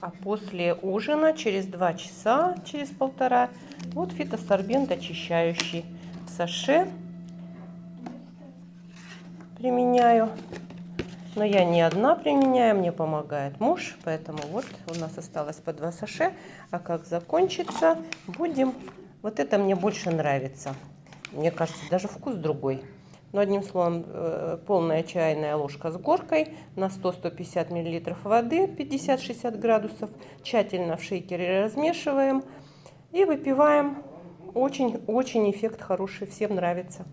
А после ужина, через два часа, через полтора, вот фитосорбент очищающий в саше применяю. Но я не одна применяю, мне помогает муж, поэтому вот у нас осталось по два саше. А как закончится, будем... Вот это мне больше нравится. Мне кажется, даже вкус другой. Но одним словом, э, полная чайная ложка с горкой на 100-150 мл воды 50-60 градусов. Тщательно в шейкере размешиваем и выпиваем. Очень-очень эффект хороший, всем нравится.